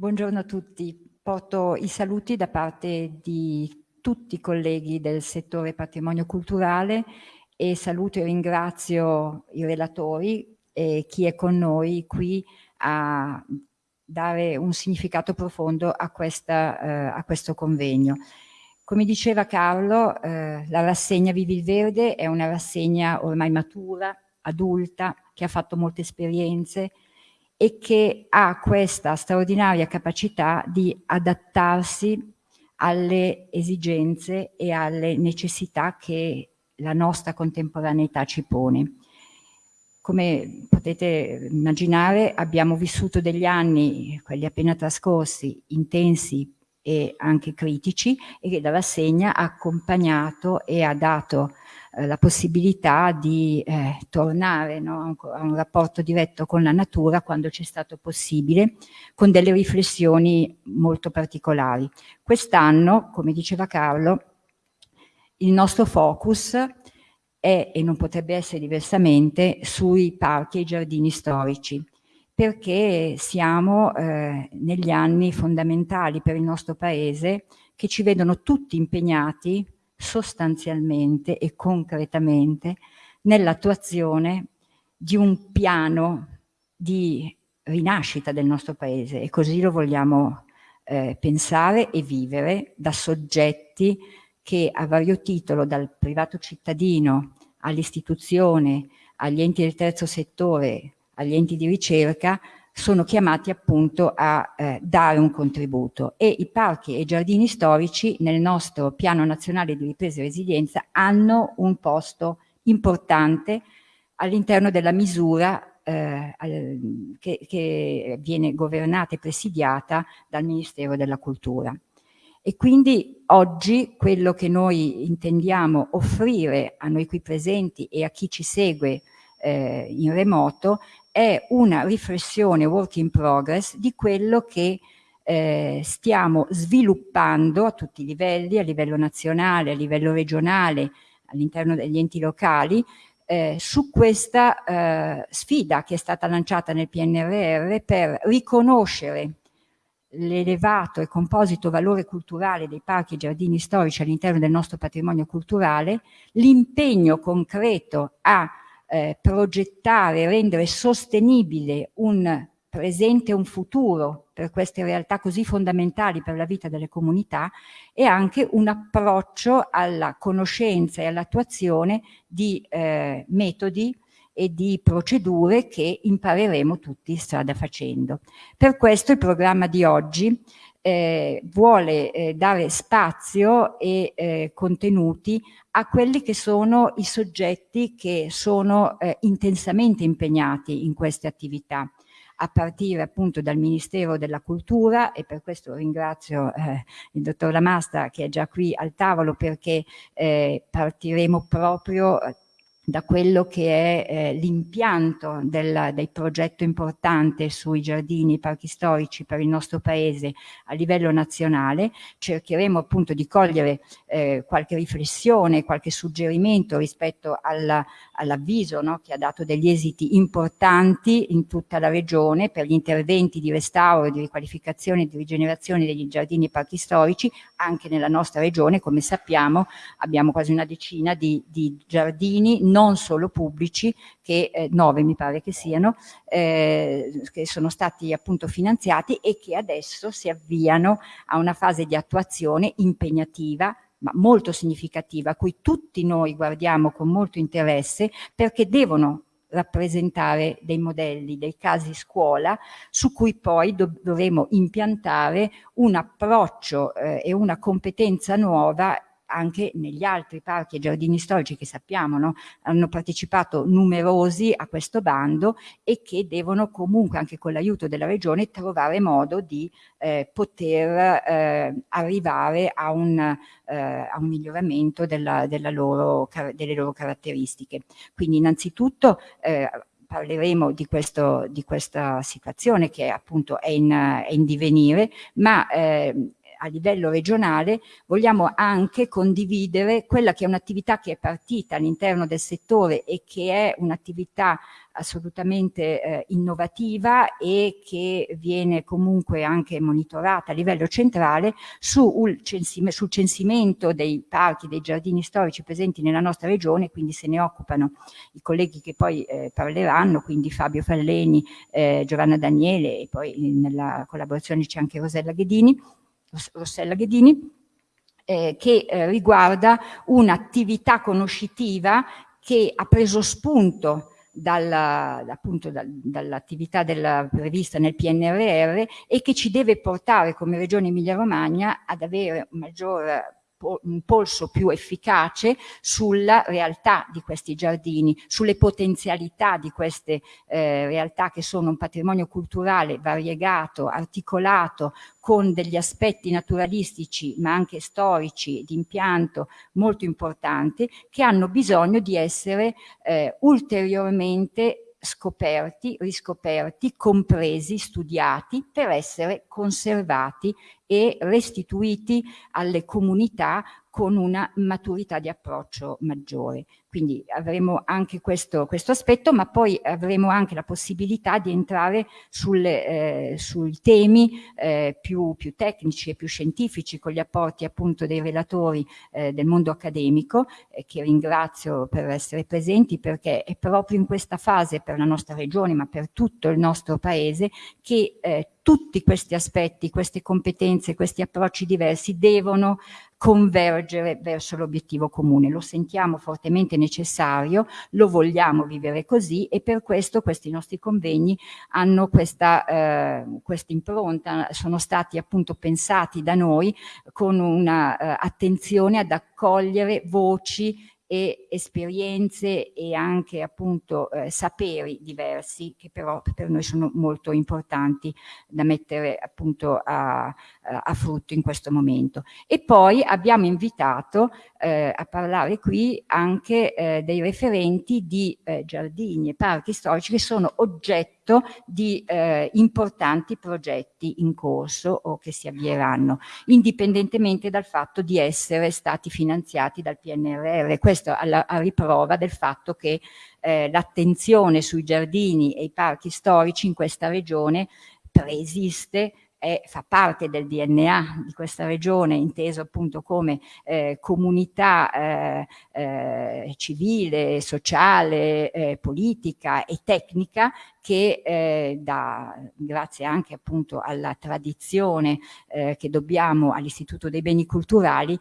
Buongiorno a tutti. Porto i saluti da parte di tutti i colleghi del settore patrimonio culturale e saluto e ringrazio i relatori e chi è con noi qui a dare un significato profondo a, questa, eh, a questo convegno. Come diceva Carlo, eh, la rassegna Vivi il Verde è una rassegna ormai matura, adulta, che ha fatto molte esperienze, e che ha questa straordinaria capacità di adattarsi alle esigenze e alle necessità che la nostra contemporaneità ci pone. Come potete immaginare abbiamo vissuto degli anni, quelli appena trascorsi, intensi e anche critici e che la rassegna ha accompagnato e ha dato eh, la possibilità di eh, tornare no, a un rapporto diretto con la natura quando c'è stato possibile, con delle riflessioni molto particolari. Quest'anno, come diceva Carlo, il nostro focus è, e non potrebbe essere diversamente, sui parchi e i giardini storici, perché siamo eh, negli anni fondamentali per il nostro Paese che ci vedono tutti impegnati sostanzialmente e concretamente nell'attuazione di un piano di rinascita del nostro paese e così lo vogliamo eh, pensare e vivere da soggetti che a vario titolo, dal privato cittadino all'istituzione, agli enti del terzo settore, agli enti di ricerca, sono chiamati appunto a eh, dare un contributo e i parchi e i giardini storici nel nostro piano nazionale di ripresa e resilienza hanno un posto importante all'interno della misura eh, che, che viene governata e presidiata dal Ministero della Cultura. E quindi oggi quello che noi intendiamo offrire a noi qui presenti e a chi ci segue eh, in remoto è una riflessione work in progress di quello che eh, stiamo sviluppando a tutti i livelli, a livello nazionale, a livello regionale, all'interno degli enti locali, eh, su questa eh, sfida che è stata lanciata nel PNRR per riconoscere l'elevato e composito valore culturale dei parchi e giardini storici all'interno del nostro patrimonio culturale, l'impegno concreto a eh, progettare, rendere sostenibile un presente e un futuro per queste realtà così fondamentali per la vita delle comunità e anche un approccio alla conoscenza e all'attuazione di eh, metodi e di procedure che impareremo tutti strada facendo. Per questo il programma di oggi eh, vuole eh, dare spazio e eh, contenuti a quelli che sono i soggetti che sono eh, intensamente impegnati in queste attività. A partire appunto dal Ministero della Cultura e per questo ringrazio eh, il dottor Lamasta che è già qui al tavolo perché eh, partiremo proprio da quello che è eh, l'impianto del, progetto importante sui giardini e parchi storici per il nostro paese a livello nazionale. Cercheremo appunto di cogliere eh, qualche riflessione, qualche suggerimento rispetto all'avviso all no, che ha dato degli esiti importanti in tutta la regione per gli interventi di restauro, di riqualificazione e di rigenerazione degli giardini e parchi storici anche nella nostra regione. Come sappiamo abbiamo quasi una decina di, di giardini non non solo pubblici, che eh, nove mi pare che siano, eh, che sono stati appunto finanziati e che adesso si avviano a una fase di attuazione impegnativa ma molto significativa, a cui tutti noi guardiamo con molto interesse perché devono rappresentare dei modelli, dei casi scuola su cui poi dovremo impiantare un approccio eh, e una competenza nuova anche negli altri parchi e giardini storici che sappiamo no? hanno partecipato numerosi a questo bando e che devono comunque anche con l'aiuto della regione trovare modo di eh, poter eh, arrivare a un, eh, a un miglioramento della, della loro, delle loro caratteristiche. Quindi innanzitutto eh, parleremo di, questo, di, questa situazione che appunto è in, è in divenire, ma eh, a livello regionale vogliamo anche condividere quella che è un'attività che è partita all'interno del settore e che è un'attività assolutamente eh, innovativa e che viene comunque anche monitorata a livello centrale sul, censime, sul censimento dei parchi, dei giardini storici presenti nella nostra regione, quindi se ne occupano i colleghi che poi eh, parleranno, quindi Fabio Falleni, eh, Giovanna Daniele e poi nella collaborazione c'è anche Rosella Ghedini, Rossella Ghedini eh, che eh, riguarda un'attività conoscitiva che ha preso spunto dalla, appunto dal, dall'attività prevista nel PNRR e che ci deve portare come Regione Emilia-Romagna ad avere un maggior un polso più efficace sulla realtà di questi giardini, sulle potenzialità di queste eh, realtà che sono un patrimonio culturale variegato, articolato, con degli aspetti naturalistici ma anche storici di impianto molto importanti che hanno bisogno di essere eh, ulteriormente scoperti, riscoperti, compresi, studiati per essere conservati e restituiti alle comunità con una maturità di approccio maggiore. Quindi avremo anche questo, questo aspetto, ma poi avremo anche la possibilità di entrare sulle, eh, sui temi eh, più, più, tecnici e più scientifici con gli apporti appunto dei relatori eh, del mondo accademico, eh, che ringrazio per essere presenti perché è proprio in questa fase per la nostra regione, ma per tutto il nostro paese, che eh, tutti questi aspetti, queste competenze, questi approcci diversi devono convergere verso l'obiettivo comune. Lo sentiamo fortemente necessario, lo vogliamo vivere così e per questo questi nostri convegni hanno questa, eh, questa impronta, sono stati appunto pensati da noi con una eh, ad accogliere voci e esperienze e anche appunto eh, saperi diversi che però per noi sono molto importanti da mettere appunto a, a frutto in questo momento. E poi abbiamo invitato eh, a parlare qui anche eh, dei referenti di eh, giardini e parchi storici che sono oggetto di eh, importanti progetti in corso o che si avvieranno, indipendentemente dal fatto di essere stati finanziati dal PNRR. Questo alla, a riprova del fatto che eh, l'attenzione sui giardini e i parchi storici in questa regione preesiste è, fa parte del DNA di questa regione, inteso appunto come eh, comunità eh, eh, civile, sociale, eh, politica e tecnica che eh, da, grazie anche appunto alla tradizione eh, che dobbiamo all'Istituto dei Beni Culturali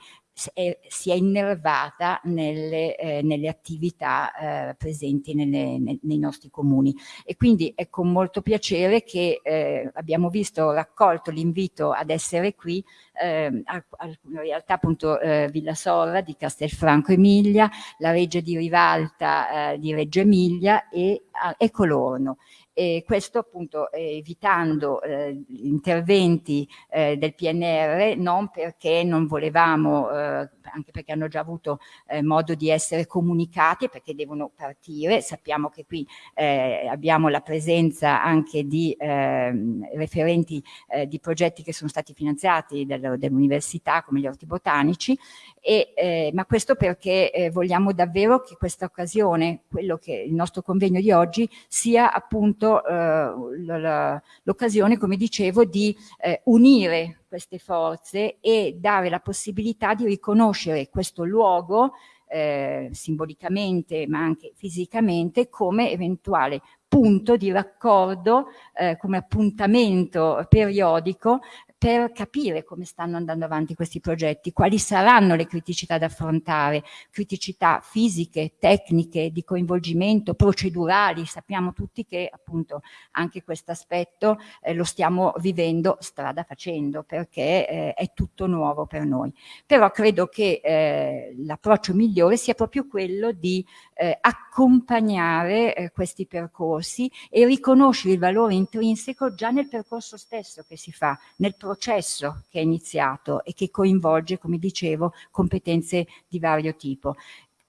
è, si è innervata nelle, eh, nelle attività eh, presenti nelle, ne, nei nostri comuni. E quindi è con molto piacere che eh, abbiamo visto raccolto l'invito ad essere qui eh, in realtà appunto eh, Villa Sorra di Castelfranco Emilia, la Reggia di Rivalta eh, di Reggio Emilia e, e Colorno e questo appunto eh, evitando eh, interventi eh, del PNR non perché non volevamo, eh, anche perché hanno già avuto eh, modo di essere comunicati perché devono partire, sappiamo che qui eh, abbiamo la presenza anche di ehm, referenti di progetti che sono stati finanziati del, dell'università come gli orti botanici, e, ma questo perché vogliamo davvero che questa occasione, quello che il nostro convegno di oggi sia appunto eh, l'occasione, come dicevo, di eh, unire queste forze e dare la possibilità di riconoscere questo luogo eh, simbolicamente ma anche fisicamente come eventuale punto di raccordo, eh, come appuntamento periodico per capire come stanno andando avanti questi progetti, quali saranno le criticità da affrontare, criticità fisiche, tecniche, di coinvolgimento, procedurali. Sappiamo tutti che appunto anche questo aspetto eh, lo stiamo vivendo strada facendo perché eh, è tutto nuovo per noi. Però credo che eh, l'approccio migliore sia proprio quello di eh, accompagnare eh, questi percorsi e riconoscere il valore intrinseco già nel percorso stesso che si fa, nel processo che è iniziato e che coinvolge, come dicevo, competenze di vario tipo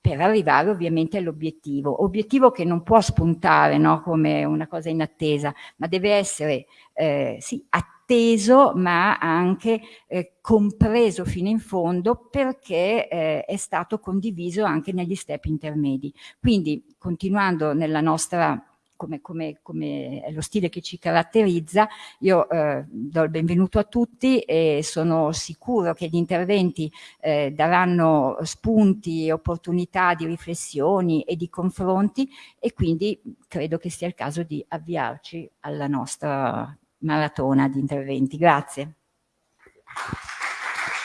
per arrivare ovviamente all'obiettivo, obiettivo che non può spuntare no, come una cosa inattesa, ma deve essere eh, sì, atteso ma anche eh, compreso fino in fondo perché eh, è stato condiviso anche negli step intermedi. Quindi continuando nella nostra come, come, come, è lo stile che ci caratterizza. Io eh, do il benvenuto a tutti e sono sicuro che gli interventi eh, daranno spunti opportunità di riflessioni e di confronti e quindi credo che sia il caso di avviarci alla nostra maratona di interventi. Grazie.